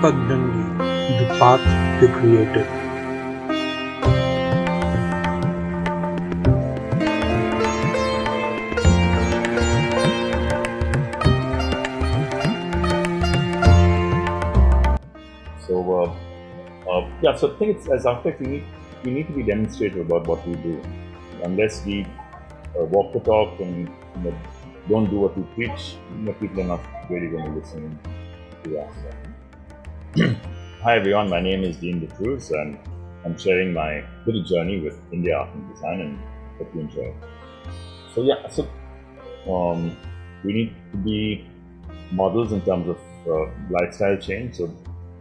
The path they created. So, uh, uh, yeah, so I think it's, as architects, we need, we need to be demonstrative about what we do. Unless we uh, walk the talk and you know, don't do what we preach, you know, people are not really going to listen to us. Hi everyone, my name is Dean D'Cruz and I'm sharing my little journey with India Art and Design and hope you enjoy. So yeah, so um, we need to be models in terms of uh, lifestyle change. So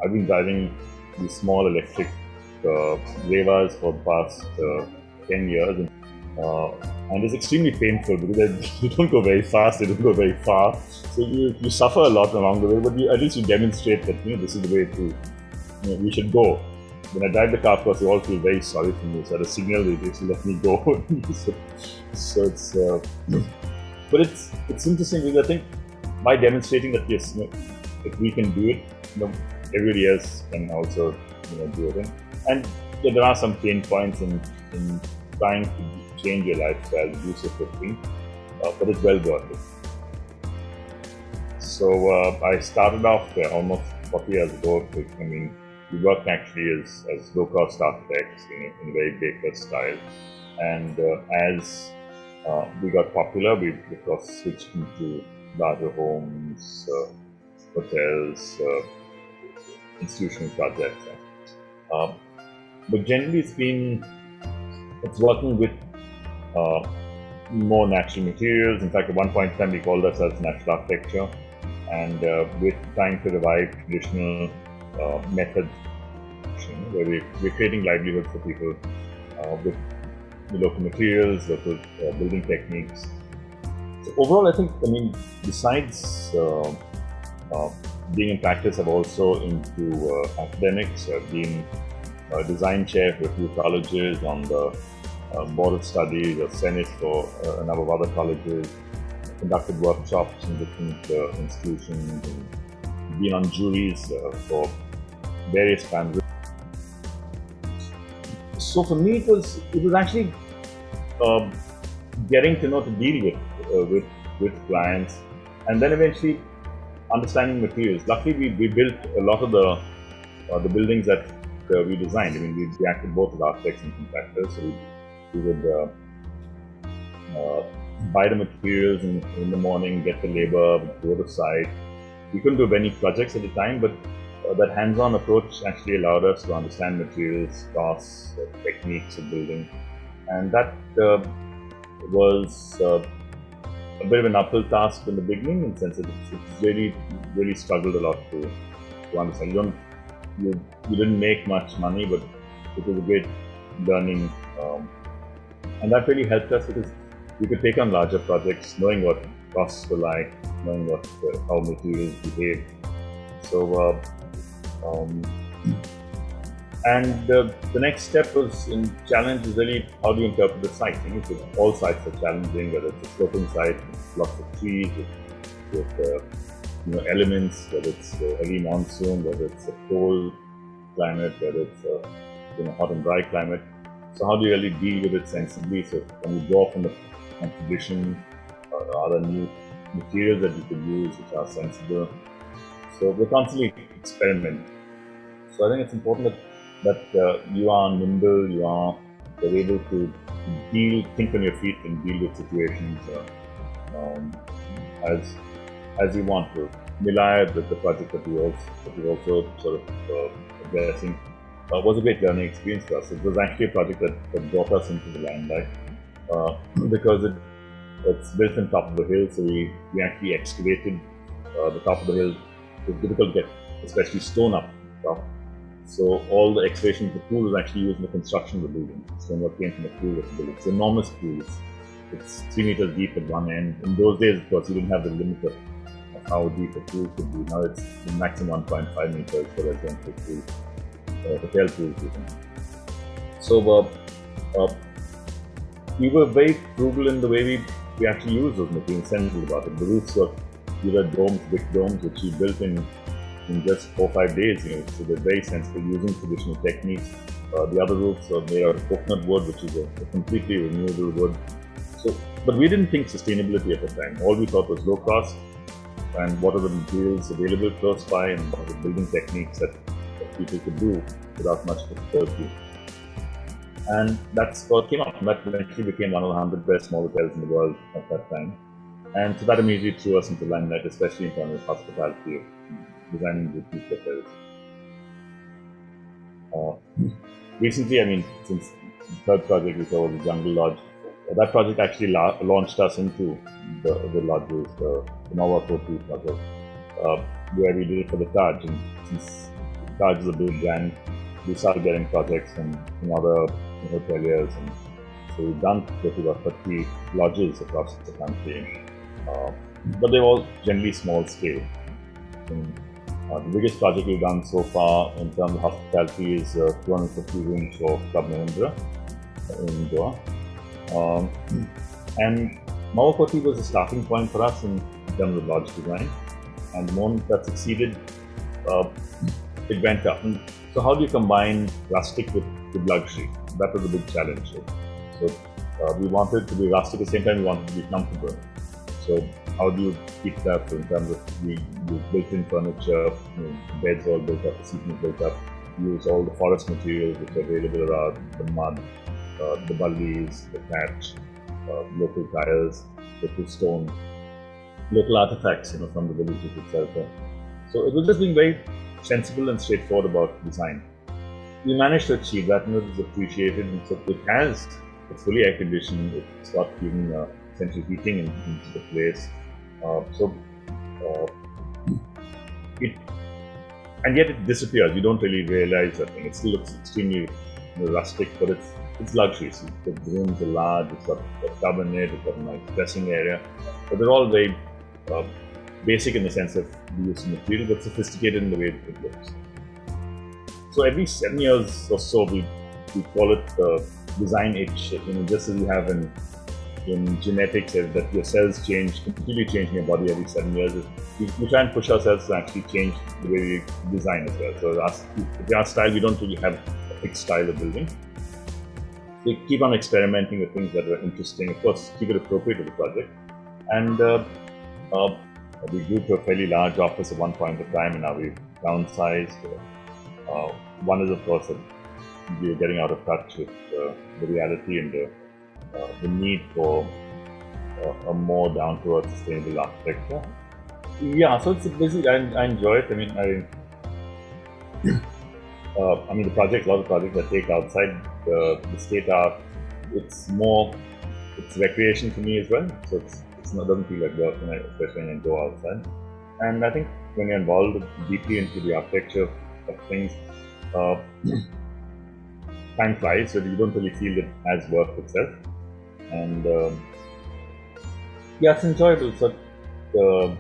I've been driving these small electric uh, Revas for the past uh, 10 years. And, uh, and it's extremely painful because you don't go very fast, they don't go very far. So you, you suffer a lot along the way, but you, at least you demonstrate that you know, this is the way to, you know, we should go. When I drive the car, of course, they all feel very sorry for me. So at a signal, they just let me go. so, so it's, uh, but it's it's interesting because I think by demonstrating that yes, you know, if we can do it, you know, everybody else can also you know do it. And, and there are some pain points in, in trying to change your lifestyle, reduce your footprint, uh, but it's well worth it. So uh, I started off uh, almost 40 years ago. I mean, we worked actually as, as low-cost architects in a, very Baker style. And uh, as uh, we got popular, we of course switched into larger homes, uh, hotels, institutional projects. But generally, it's been it's working with uh, more natural materials. In fact, at one point in time, we called ourselves natural architecture, and uh, we're trying to revive traditional uh, methods where we, we're creating livelihood for people uh, with the local materials, local uh, building techniques. So overall, I think, I mean, besides uh, being in practice, I've also into uh, academics. I've been a design chair for a few colleges on the uh, board of studies or senate for uh, a number of other colleges. Conducted workshops in different uh, institutions been on juries uh, for various kinds. So for me, it was it was actually um, getting to know to deal with uh, with with clients, and then eventually understanding materials. Luckily, we, we built a lot of the uh, the buildings that uh, we designed. I mean, we, we acted both as architects and contractors. So we, we would uh, uh, buy the materials in, in the morning, get the labor, go to site. We couldn't do many projects at the time, but uh, that hands-on approach actually allowed us to understand materials, costs, uh, techniques of building, and that was a bit of an uphill task in the beginning in the sense that it's, really, really struggled a lot to, to understand. You don't, you, you didn't make much money, but it was a great learning, um, and that really helped us because we could take on larger projects, knowing what costs were like, knowing what uh, how materials behave. So, uh, um, and uh, the next step was in challenge is really how do you interpret the site? You know, all sites are challenging, whether it's a sloping site, lots of trees, with, with uh, you know elements, whether it's heavy monsoon, whether it's a cold climate, whether it's a you know hot and dry climate. So how do you really deal with it sensibly? So when you draw from the composition, uh, are there new materials that you could use which are sensible? So we're constantly experimenting. So I think it's important that that uh, you are nimble, you are able to deal, think on your feet and deal with situations uh, um, as as you want to. Nilaya, the, the project that we also that also sort of uh, addressing, uh, was a great learning experience for us. It was actually a project that, that brought us into the limelight uh, because it it's built on top of the hill, so we, we actually excavated uh, the top of the hill. It was difficult to get, especially stone up top. So all the excavation of the pool was actually used in the construction of the building. Stonework came from the pool of the building. It's enormous pool. It's, three meters deep at one end. In those days, of course, you didn't have the limit of, of how deep a pool could be. Now it's the maximum 1.5 meters for residential pool, uh, hotel. So uh, uh, we were very frugal in the way we, we actually used those materials, sensible about it. The roofs were these domes, big domes, which we built in in just four five days. You know, so they're very sensible using traditional techniques. Uh, the other roofs are made out of coconut wood, which is a, a completely renewable wood. So, but we didn't think sustainability at the time. All we thought was low cost and what are the materials available close by and what are the building techniques that people could do without much difficulty. And that's what came up. That eventually became one of the 100 best small hotels in the world at that time. And so that immediately threw us into limelight, especially in terms of hospitality, designing boutique hotels. Uh, recently, I mean, since the third project saw was the Jungle Lodge, uh, that project actually la- launched us into the, the lodges, the, the Mahua Kothi project, uh, where we did it for the Taj. And since Is a big brand, we started getting projects from, other hoteliers. And so we've done close about 30 lodges across the country. Uh, but they're all generally small scale. And, uh, the biggest project we've done so far in terms of hospitality is uh, 250 rooms for Club Mahindra in Goa. Um, and Mahua was a starting point for us in terms of lodge design. And the moment that succeeded, uh, it went up. So how do you combine rustic with, with luxury? That was a big challenge. So uh, we wanted to be rustic at the same time we wanted to be comfortable. So how do you keep that in terms of the, built-in furniture, you know, beds all built up, seating built up, use all the forest materials which are available around, the mud, uh, the ballis, the thatch, uh, local tiles, local stone, local artifacts, you know, from the villages itself. So it was just being very sensible and straightforward about design. We managed to achieve that and it was appreciated and so it has, it's fully air conditioned, it's got even uh, central heating in, into the place. Uh, so uh, it and yet it disappears. You don't really realize that thing. It still looks extremely rustic, but it's it's luxury. So the rooms are large. It's got a tub in it. It's got a nice dressing area. But they're all very uh, basic in the sense of the use of material, but sophisticated in the way it looks. So every seven years or so, we we call it the design itch. You know, just as you have in in genetics that your cells change, completely changing your body every seven years. We, we, try and push ourselves to actually change the way we design as well. So our, our style, we don't really have a fixed style of building. We keep on experimenting with things that are interesting. Of course, keep it appropriate to the project. And uh, uh, we grew to a fairly large office at one point of time, and now we've downsized. Uh, one is, of course, that we're getting out of touch with uh, the reality and the uh, the need for uh, a more down to earth sustainable architecture. Yeah, so it's busy. I, I enjoy it. I mean, I, uh, I mean, the project, a lot of projects I take outside the, the state are, it's more, it's recreation for me as well. So it's, it's not, doesn't feel like work, when I, especially when I go outside. And I think when you're involved deeply into the architecture of things, uh, time flies, so you don't really feel it as work itself and um, yeah, it's enjoyable. So uh,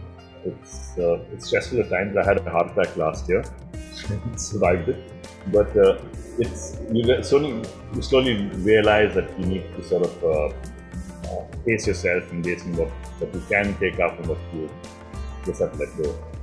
it's uh, it's stressful at times. I had a heart attack last year, survived it, but uh, it's you slowly you slowly realize that you need to sort of uh, pace yourself and based on what, what you can take up and what you just have to let go.